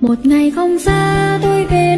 một ngày không xa tôi về.